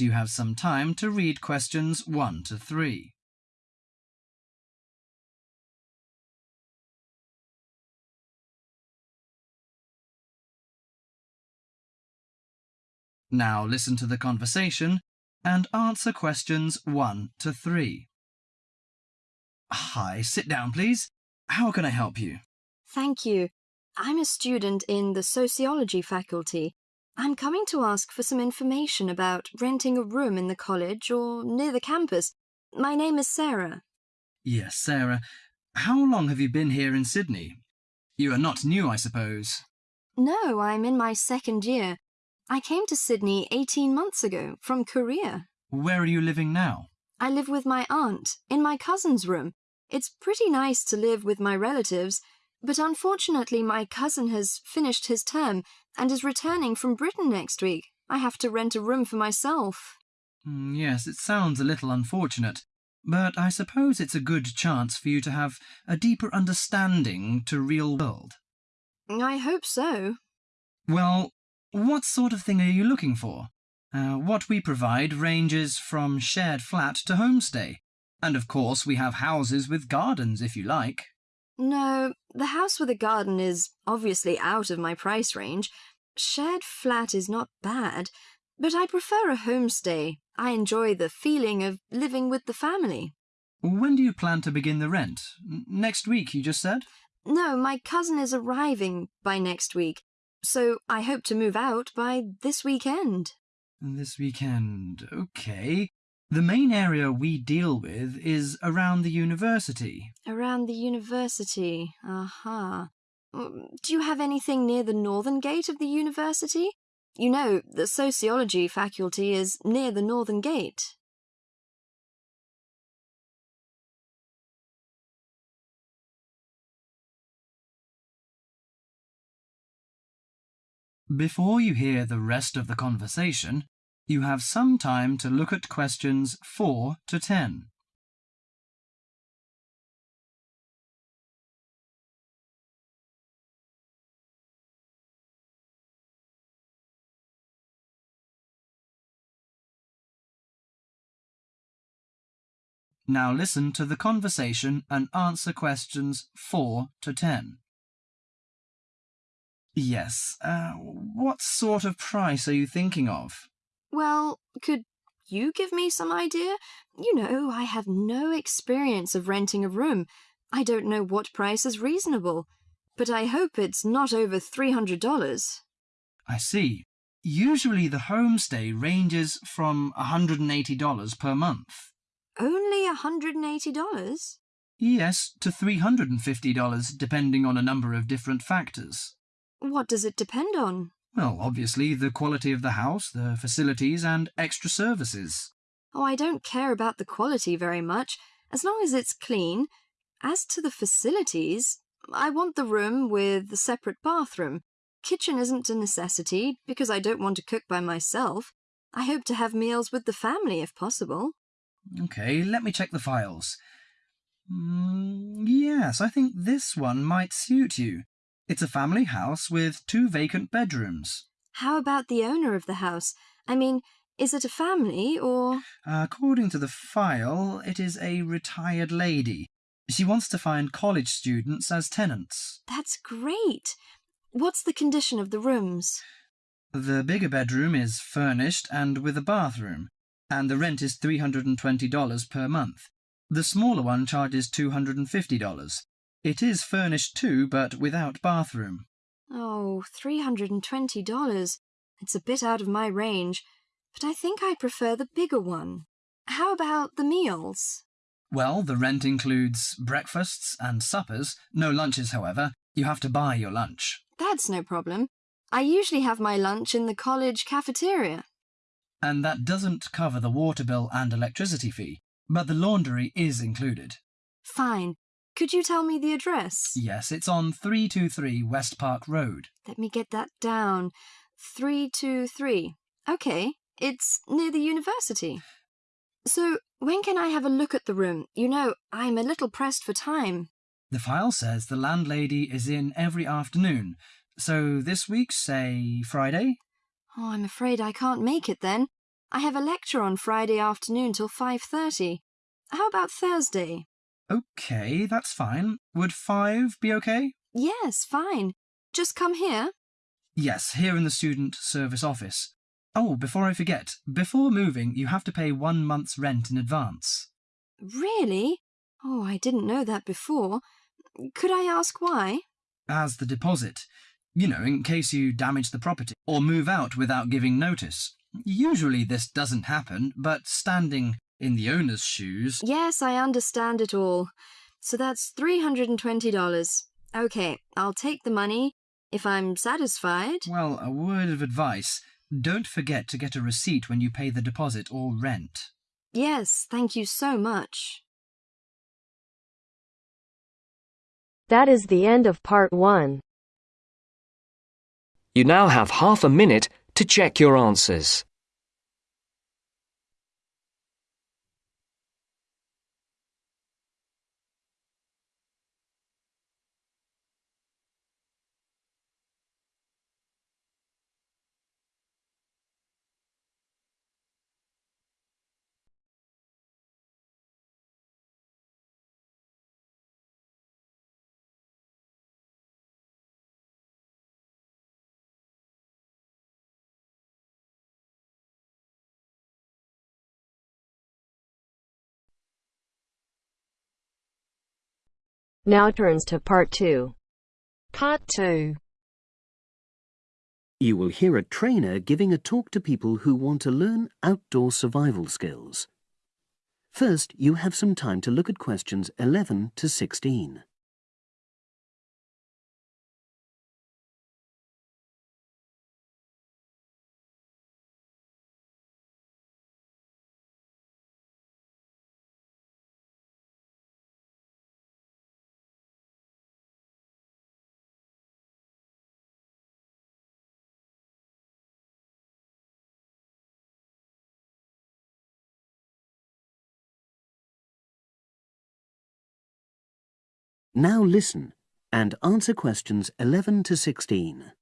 you have some time to read questions 1 to 3. Now listen to the conversation and answer questions 1 to 3. Hi, sit down please. How can I help you? Thank you. I'm a student in the sociology faculty. I'm coming to ask for some information about renting a room in the college or near the campus. My name is Sarah. Yes, Sarah. How long have you been here in Sydney? You are not new, I suppose. No, I'm in my second year. I came to Sydney 18 months ago from Korea. Where are you living now? I live with my aunt in my cousin's room. It's pretty nice to live with my relatives, but unfortunately my cousin has finished his term and is returning from Britain next week. I have to rent a room for myself. Mm, yes, it sounds a little unfortunate, but I suppose it's a good chance for you to have a deeper understanding to real world. I hope so. Well, what sort of thing are you looking for? Uh, what we provide ranges from shared flat to homestay. And of course we have houses with gardens if you like. No, the house with a garden is obviously out of my price range. Shared flat is not bad, but I prefer a homestay. I enjoy the feeling of living with the family. When do you plan to begin the rent? Next week, you just said? No, my cousin is arriving by next week, so I hope to move out by this weekend. This weekend. Okay. The main area we deal with is around the university. Around the university. Aha. Mm, Do you have anything near the northern gate of the university? You know, the sociology faculty is near the northern gate. Before you hear the rest of the conversation, you have some time to look at questions 4 to 10. Now listen to the conversation and answer questions 4 to 10. Yes, uh, what sort of price are you thinking of? Well, could you give me some idea? You know, I have no experience of renting a room. I don't know what price is reasonable. But I hope it's not over $300. I see. Usually the homestay ranges from $180 per month. Only $180? Yes, to $350 depending on a number of different factors. What does it depend on? Well, obviously the quality of the house, the facilities and extra services. Oh, I don't care about the quality very much, as long as it's clean. As to the facilities, I want the room with the separate bathroom. Kitchen isn't a necessity, because I don't want to cook by myself. I hope to have meals with the family if possible. Okay, let me check the files. Mm, yes, I think this one might suit you. It's a family house with two vacant bedrooms. How about the owner of the house? I mean, is it a family or... According to the file, it is a retired lady. She wants to find college students as tenants. That's great. What's the condition of the rooms? The bigger bedroom is furnished and with a bathroom, and the rent is $320 per month. The smaller one charges $250. It is furnished too, but without bathroom. Oh, $320. It's a bit out of my range, but I think I prefer the bigger one. How about the meals? Well, the rent includes breakfasts and suppers, no lunches, however. You have to buy your lunch. That's no problem. I usually have my lunch in the college cafeteria. And that doesn't cover the water bill and electricity fee, but the laundry is included. Fine. Could you tell me the address? Yes, it's on 323 West Park Road. Let me get that down. 323. Okay, it's near the university. So, when can I have a look at the room? You know, I'm a little pressed for time. The file says the landlady is in every afternoon, so this week, say Friday? Oh, I'm afraid I can't make it then. I have a lecture on Friday afternoon till 5.30. How about Thursday? Okay, that's fine. Would five be okay? Yes, fine. Just come here. Yes, here in the student service office. Oh, before I forget, before moving, you have to pay one month's rent in advance. Really? Oh, I didn't know that before. Could I ask why? As the deposit. You know, in case you damage the property or move out without giving notice. Usually this doesn't happen, but standing in the owner's shoes. Yes, I understand it all. So that's $320. Okay, I'll take the money if I'm satisfied. Well, a word of advice. Don't forget to get a receipt when you pay the deposit or rent. Yes, thank you so much. That is the end of part one. You now have half a minute to check your answers. Now turns to part two. Part 2. You will hear a trainer giving a talk to people who want to learn outdoor survival skills. First, you have some time to look at questions 11 to 16. Now listen and answer questions 11 to 16.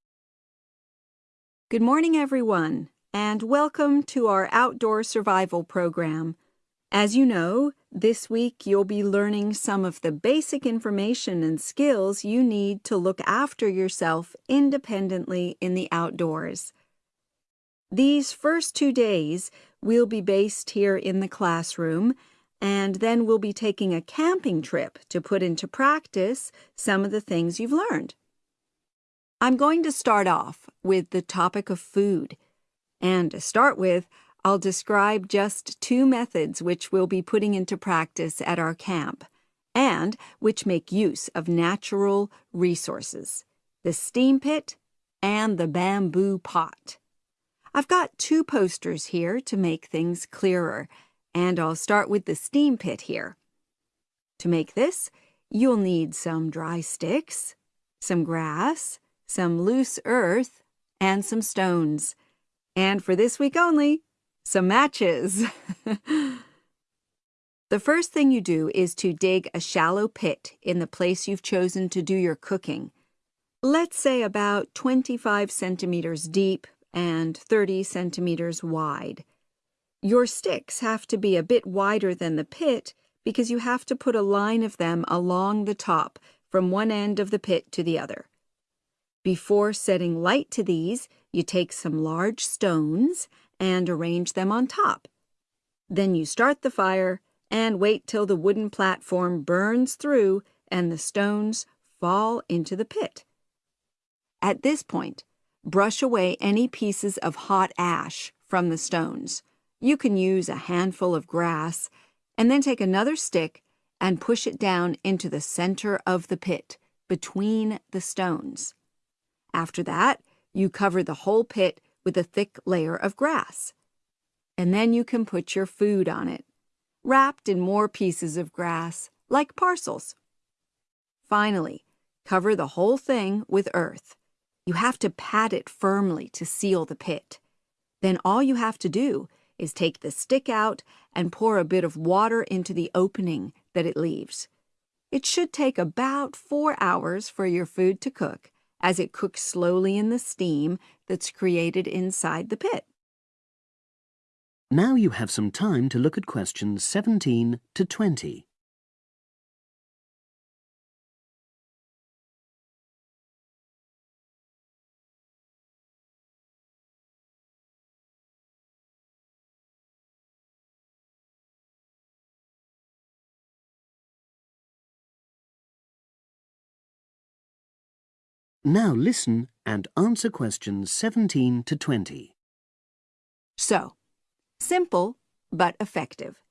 Good morning, everyone, and welcome to our outdoor survival program. As you know, this week you'll be learning some of the basic information and skills you need to look after yourself independently in the outdoors. These first two days will be based here in the classroom, and then we'll be taking a camping trip to put into practice some of the things you've learned. I'm going to start off with the topic of food. And to start with, I'll describe just two methods which we'll be putting into practice at our camp and which make use of natural resources the steam pit and the bamboo pot. I've got two posters here to make things clearer, and I'll start with the steam pit here. To make this, you'll need some dry sticks, some grass, some loose earth, and some stones. And for this week only, some matches. the first thing you do is to dig a shallow pit in the place you've chosen to do your cooking. Let's say about 25 centimeters deep and 30 centimeters wide. Your sticks have to be a bit wider than the pit because you have to put a line of them along the top from one end of the pit to the other. Before setting light to these, you take some large stones and arrange them on top. Then you start the fire and wait till the wooden platform burns through and the stones fall into the pit. At this point, brush away any pieces of hot ash from the stones. You can use a handful of grass and then take another stick and push it down into the center of the pit between the stones. After that, you cover the whole pit with a thick layer of grass. And then you can put your food on it, wrapped in more pieces of grass, like parcels. Finally, cover the whole thing with earth. You have to pat it firmly to seal the pit. Then all you have to do is take the stick out and pour a bit of water into the opening that it leaves. It should take about four hours for your food to cook, as it cooks slowly in the steam that's created inside the pit. Now you have some time to look at questions 17 to 20. Now listen and answer questions 17 to 20. So, simple but effective.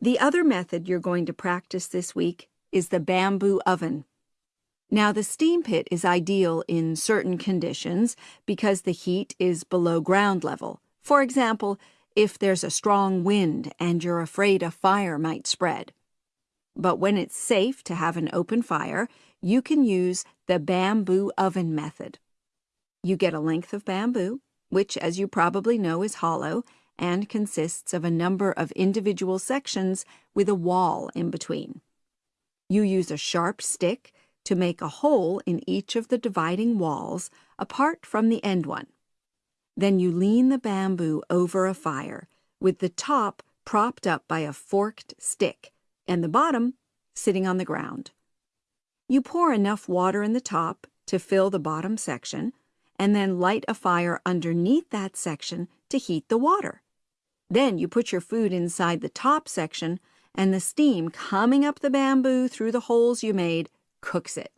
The other method you're going to practice this week is the bamboo oven. Now, the steam pit is ideal in certain conditions because the heat is below ground level. For example, if there's a strong wind and you're afraid a fire might spread. But when it's safe to have an open fire, you can use the bamboo oven method. You get a length of bamboo, which, as you probably know, is hollow and consists of a number of individual sections with a wall in between. You use a sharp stick to make a hole in each of the dividing walls apart from the end one. Then you lean the bamboo over a fire with the top propped up by a forked stick and the bottom sitting on the ground. You pour enough water in the top to fill the bottom section and then light a fire underneath that section to heat the water. Then you put your food inside the top section and the steam coming up the bamboo through the holes you made cooks it.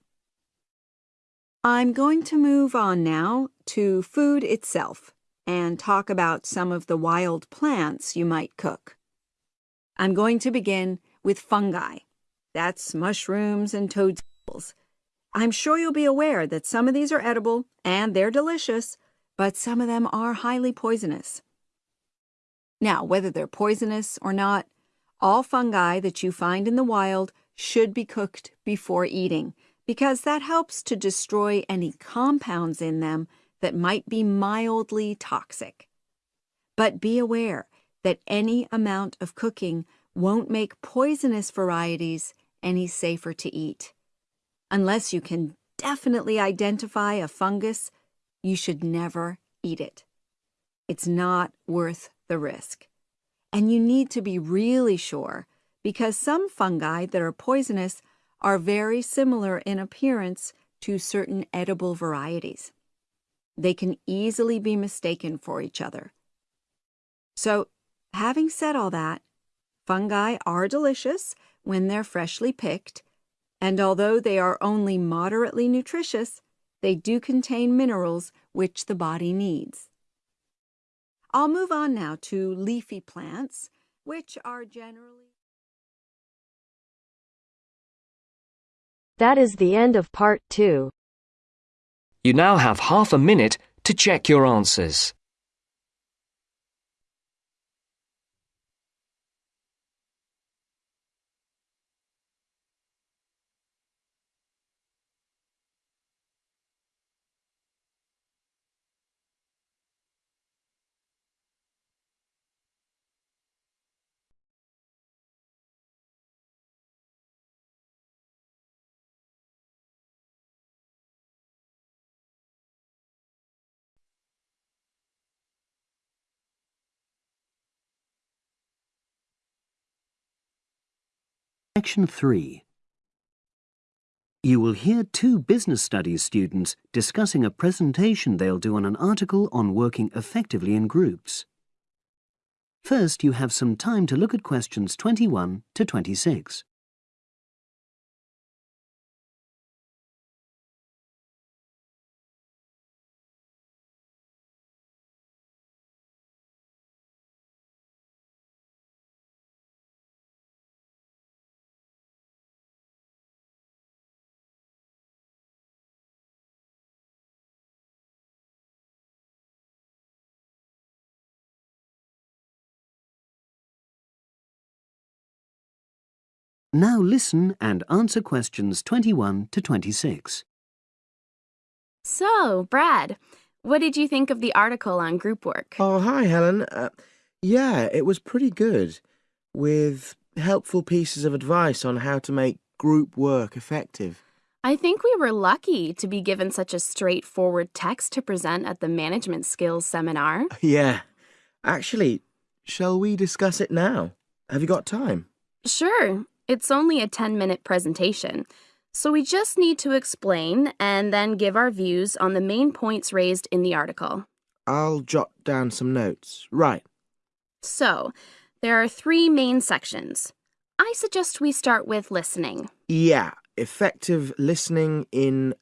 I'm going to move on now to food itself and talk about some of the wild plants you might cook. I'm going to begin with fungi. That's mushrooms and toadstools. I'm sure you'll be aware that some of these are edible and they're delicious, but some of them are highly poisonous. Now, whether they're poisonous or not, all fungi that you find in the wild should be cooked before eating because that helps to destroy any compounds in them that might be mildly toxic. But be aware that any amount of cooking won't make poisonous varieties any safer to eat. Unless you can definitely identify a fungus, you should never eat it. It's not worth the risk. And you need to be really sure because some fungi that are poisonous are very similar in appearance to certain edible varieties. They can easily be mistaken for each other. So, having said all that, fungi are delicious when they're freshly picked, and although they are only moderately nutritious, they do contain minerals which the body needs. I'll move on now to leafy plants, which are generally That is the end of part two. You now have half a minute to check your answers. Section 3. You will hear two business studies students discussing a presentation they'll do on an article on working effectively in groups. First, you have some time to look at questions 21 to 26. Now listen and answer questions 21 to 26. So, Brad, what did you think of the article on group work? Oh, hi, Helen. Uh, yeah, it was pretty good, with helpful pieces of advice on how to make group work effective. I think we were lucky to be given such a straightforward text to present at the management skills seminar. Yeah, actually, Shall we discuss it now? Have you got time? Sure, it's only a 10 minute presentation. So we just need to explain and then give our views on the main points raised in the article. I'll jot down some notes. Right. So, there are three main sections. I suggest we start with listening. Yeah, effective listening in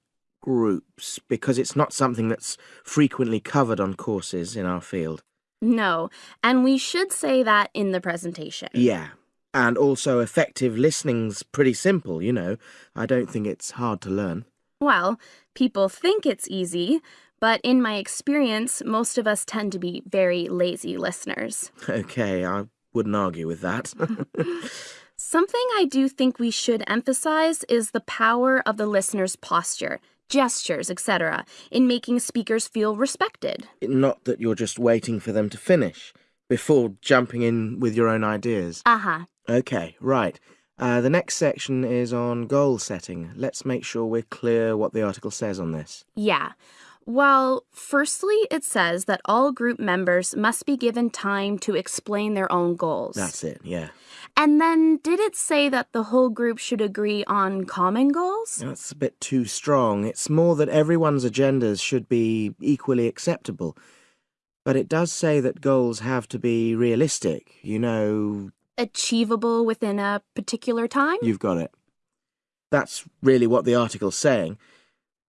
groups, because it's not something that's frequently covered on courses in our field. No, and we should say that in the presentation. Yeah. And also, effective listening's pretty simple, you know. I don't think it's hard to learn. Well, people think it's easy, but in my experience, most of us tend to be very lazy listeners. Okay, I wouldn't argue with that. Something I do think we should emphasize is the power of the listener's posture, gestures, etc., in making speakers feel respected. not that you're just waiting for them to finish before jumping in with your own ideas. Uh huh. Okay, right. Uh, the next section is on goal setting. Let's make sure we're clear what the article says on this. Yeah. Well, firstly, it says that all group members must be given time to explain their own goals. That's it, yeah. And then, did it say that the whole group should agree on common goals? That's a bit too strong. It's more that everyone's agendas should be equally acceptable. But it does say that goals have to be realistic. You know, Achievable within a particular time? you've got it. That's really what the article's saying.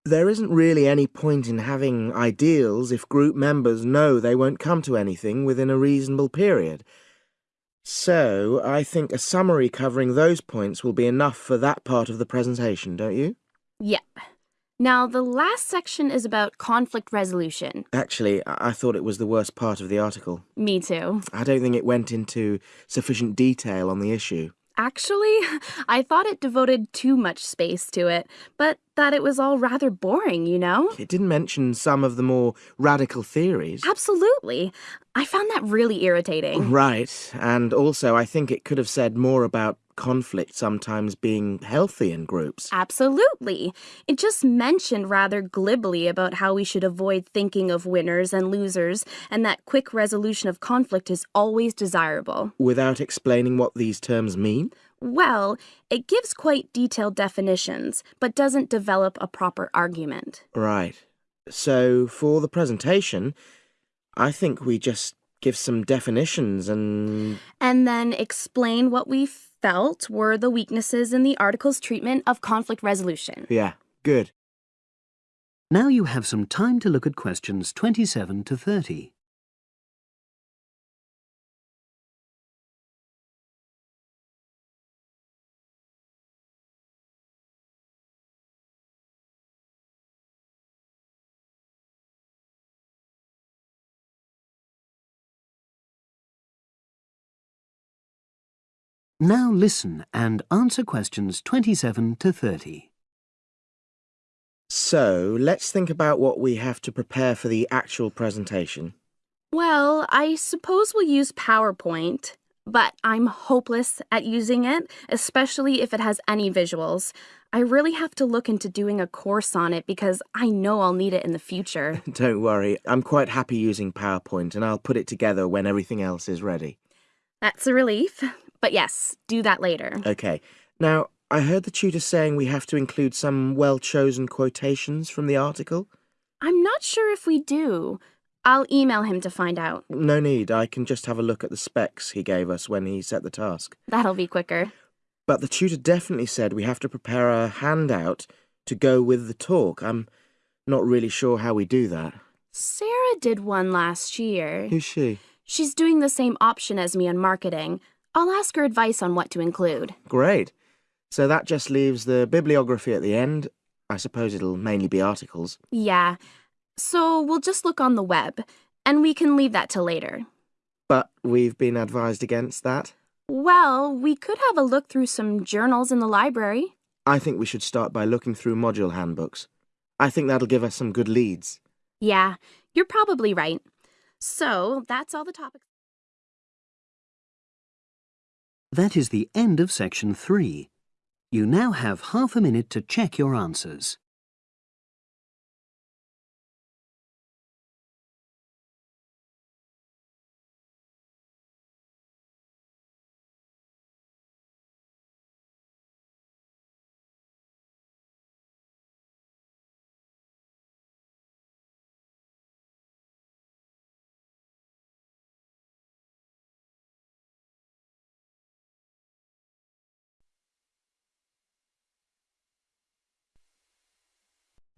There isn't really any point in having ideals if group members know they won't come to anything within a reasonable period. So, I think a summary covering those points will be enough for that part of the presentation, don't you? Yep. Now, the last section is about conflict resolution. Actually, I thought it was the worst part of the article. Me too. I don't think it went into sufficient detail on the issue. Actually, I thought it devoted too much space to it, but that it was all rather boring, you know? It didn't mention some of the more radical theories. Absolutely. I found that really irritating. Right, and also I think it could have said more about conflict sometimes being healthy in groups. Absolutely. It just mentioned rather glibly about how we should avoid thinking of winners and losers, and that quick resolution of conflict is always desirable. Without explaining what these terms mean? Well, it gives quite detailed definitions, but doesn't develop a proper argument. Right. So, for the presentation, I think we just give some definitions and. And then explain what we felt were the weaknesses in the article's treatment of conflict resolution. Yeah, good. Now you have some time to look at questions 27 to 30. Now listen and answer questions 27 to 30. So, let's think about what we have to prepare for the actual presentation. Well, I suppose we'll use PowerPoint, but I'm hopeless at using it, especially if it has any visuals. I really have to look into doing a course on it because I know I'll need it in the future. Don't worry, I'm quite happy using PowerPoint and I'll put it together when everything else is ready. That's a relief. But yes, do that later. Okay. Now, I heard the tutor saying we have to include some well chosen quotations from the article. I'm not sure if we do. I'll email him to find out. No need, I can just have a look at the specs he gave us when he set the task. That'll be quicker. But the tutor definitely said we have to prepare a handout to go with the talk. I'm not really sure how we do that. Sarah did one last year. Who's she? She's doing the same option as me on marketing. I'll ask her advice on what to include. Great. So that just leaves the bibliography at the end. I suppose it'll mainly be articles. Yeah. So we'll just look on the web, and we can leave that till later. But we've been advised against that. Well, we could have a look through some journals in the library. I think we should start by looking through module handbooks. I think that'll give us some good leads. Yeah, you're probably right. So that's all the topics. That is the end of section 3. You now have half a minute to check your answers.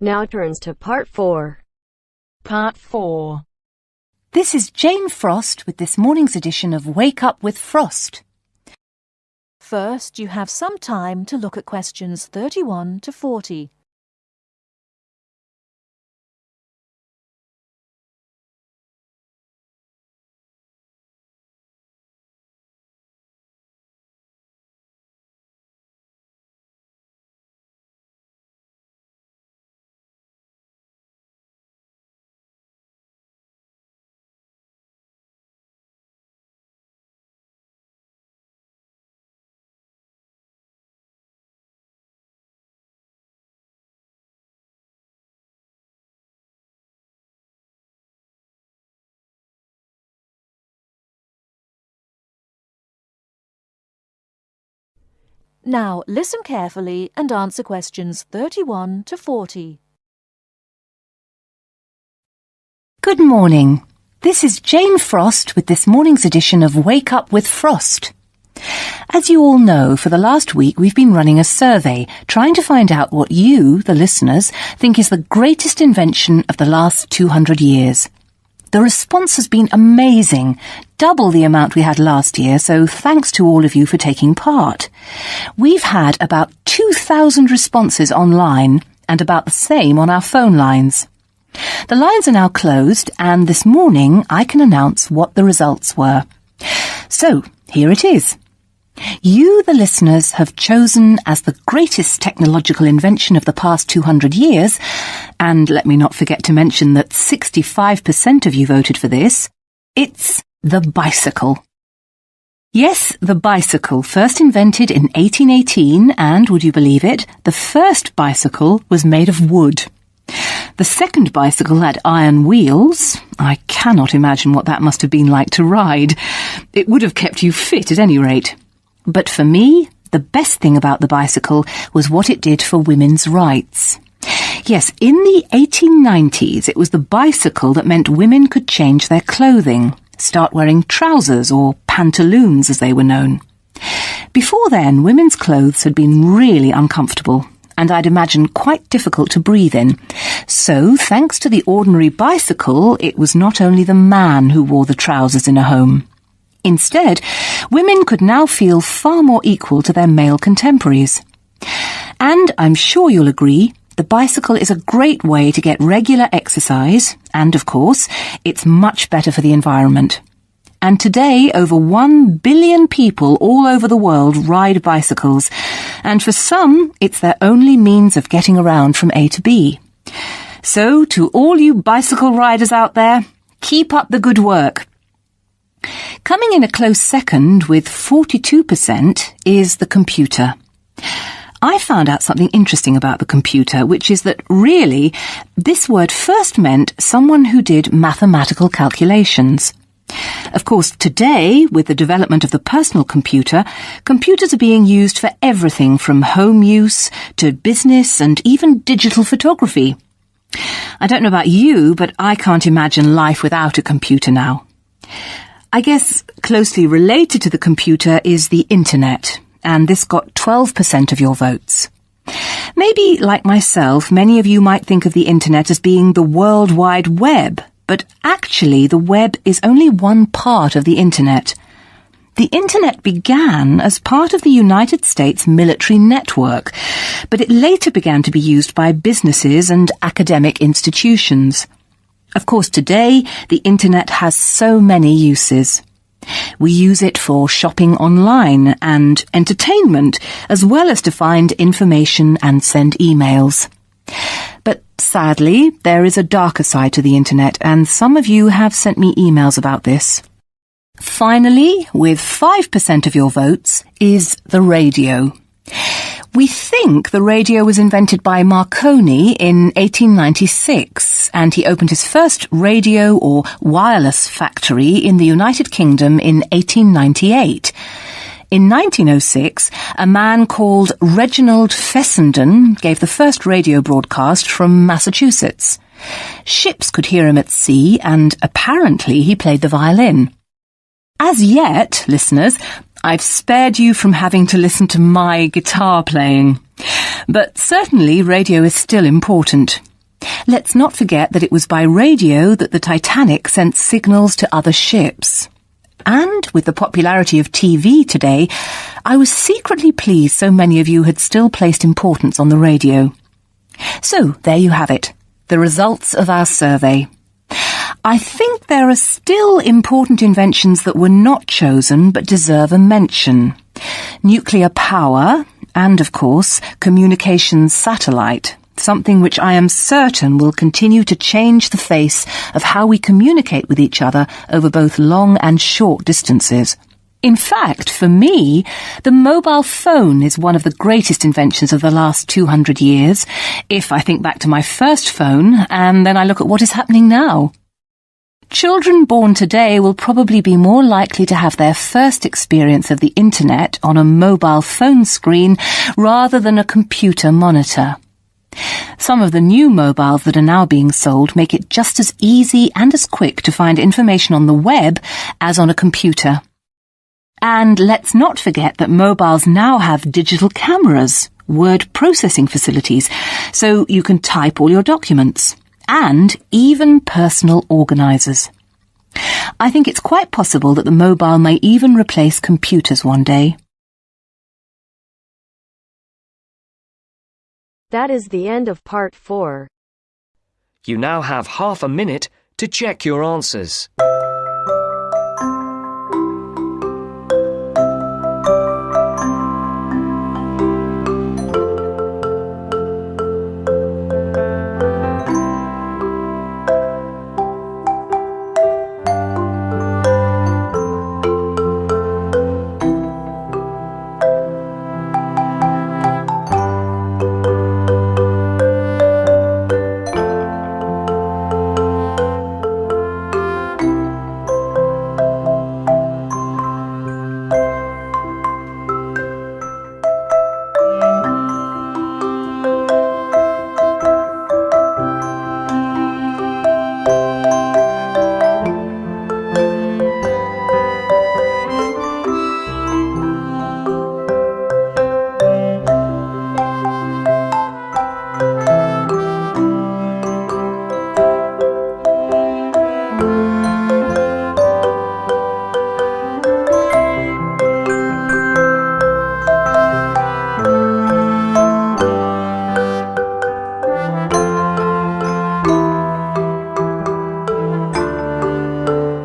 Now turns to part 4. Part 4. This is Jane Frost with this morning's edition of Wake Up with Frost. First, you have some time to look at questions 31 to 40. Now, listen carefully and answer questions 31 to 40. Good morning. This is Jane Frost with this morning's edition of Wake Up with Frost. As you all know, for the last week we've been running a survey trying to find out what you, the listeners, think is the greatest invention of the last 200 years. The response has been amazing, double the amount we had last year, so thanks to all of you for taking part. We've had about 2,000 responses online and about the same on our phone lines. The lines are now closed and this morning I can announce what the results were. So, here it is. You, the listeners, have chosen as the greatest technological invention of the past 200 years, and let me not forget to mention that 65% of you voted for this, it's the bicycle. Yes, the bicycle, first invented in 1818, and, would you believe it, the first bicycle was made of wood. The second bicycle had iron wheels. I cannot imagine what that must have been like to ride. It would have kept you fit at any rate. But for me, the best thing about the bicycle was what it did for women's rights. Yes, in the 1890s, it was the bicycle that meant women could change their clothing, start wearing trousers or pantaloons as they were known. Before then, women's clothes had been really uncomfortable and I'd imagine quite difficult to breathe in. So, thanks to the ordinary bicycle, it was not only the man who wore the trousers in a home. Instead, women could now feel far more equal to their male contemporaries. And I'm sure you'll agree, the bicycle is a great way to get regular exercise, and of course, it's much better for the environment. And today, over one billion people all over the world ride bicycles, and for some, it's their only means of getting around from A to B. So, to all you bicycle riders out there, keep up the good work. Coming in a close second with 42% is the computer. I found out something interesting about the computer, which is that really, this word first meant someone who did mathematical calculations. Of course, today, with the development of the personal computer, computers are being used for everything from home use to business and even digital photography. I don't know about you, but I can't imagine life without a computer now. I guess closely related to the computer is the internet, and this got 12% of your votes. Maybe, like myself, many of you might think of the internet as being the World Wide Web, but actually the web is only one part of the internet. The internet began as part of the United States military network, but it later began to be used by businesses and academic institutions. Of course, today, the internet has so many uses. We use it for shopping online and entertainment, as well as to find information and send emails. But sadly, there is a darker side to the internet, and some of you have sent me emails about this. Finally, with 5% of your votes, is the radio. We think the radio was invented by Marconi in 1896, and he opened his first radio or wireless factory in the United Kingdom in 1898. In 1906, a man called Reginald Fessenden gave the first radio broadcast from Massachusetts. Ships could hear him at sea, and apparently he played the violin. As yet, listeners, I've spared you from having to listen to my guitar playing. But certainly radio is still important. Let's not forget that it was by radio that the Titanic sent signals to other ships. And with the popularity of TV today, I was secretly pleased so many of you had still placed importance on the radio. So, there you have it, the results of our survey. I think there are still important inventions that were not chosen but deserve a mention. Nuclear power, and of course, communications satellite, something which I am certain will continue to change the face of how we communicate with each other over both long and short distances. In fact, for me, the mobile phone is one of the greatest inventions of the last 200 years, if I think back to my first phone and then I look at what is happening now. Children born today will probably be more likely to have their first experience of the internet on a mobile phone screen rather than a computer monitor. Some of the new mobiles that are now being sold make it just as easy and as quick to find information on the web as on a computer. And let's not forget that mobiles now have digital cameras, word processing facilities, so you can type all your documents, and even personal organisers. I think it's quite possible that the mobile may even replace computers one day. That is the end of part 4. You now have half a minute to check your answers.